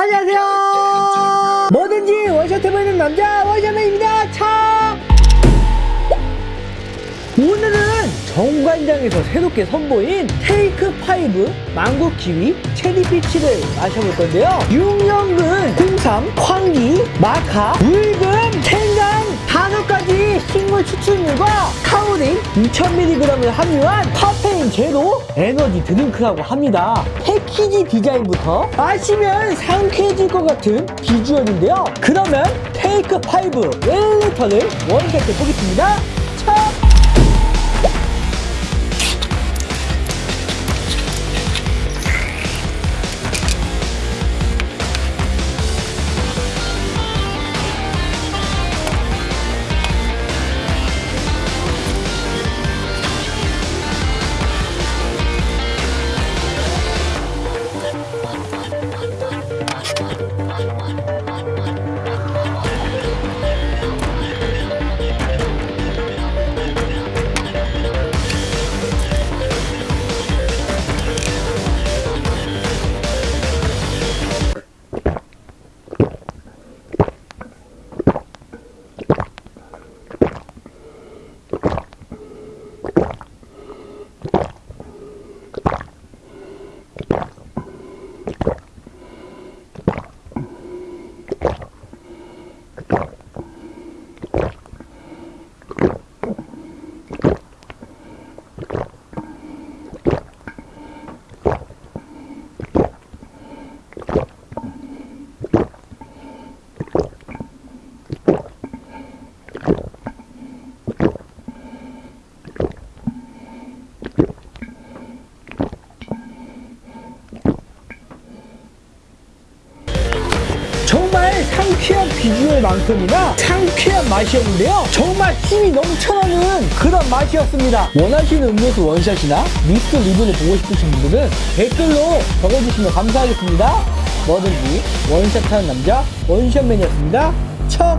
안녕하세요 뭐든지 원샷 해보이는 남자 원샷맨입니다 차 오늘은 정관장에서 새롭게 선보인 Take 5 망고 키위 체리 peach를 마셔볼 건데요. 6년근, 홍삼, 황기, 마카, 울금, 생강 가지 식물 추출물과 타우린 2000mg을 함유한 카페인 제로 에너지 드링크라고 합니다. 패키지 디자인부터 마시면 상쾌해질 것 같은 비주얼인데요. 그러면 테이크 5 1리터를 원샷해 보겠습니다. 정말 Thank you. 상쾌한 비주얼만큼이나 상쾌한 맛이었는데요. 정말 힘이 넘쳐나는 그런 맛이었습니다. 원하시는 음료수 원샷이나 미스트 리뷰를 보고 싶으신 분들은 댓글로 적어주시면 감사하겠습니다. 뭐든지 원샷하는 남자 원샷맨이었습니다. 척!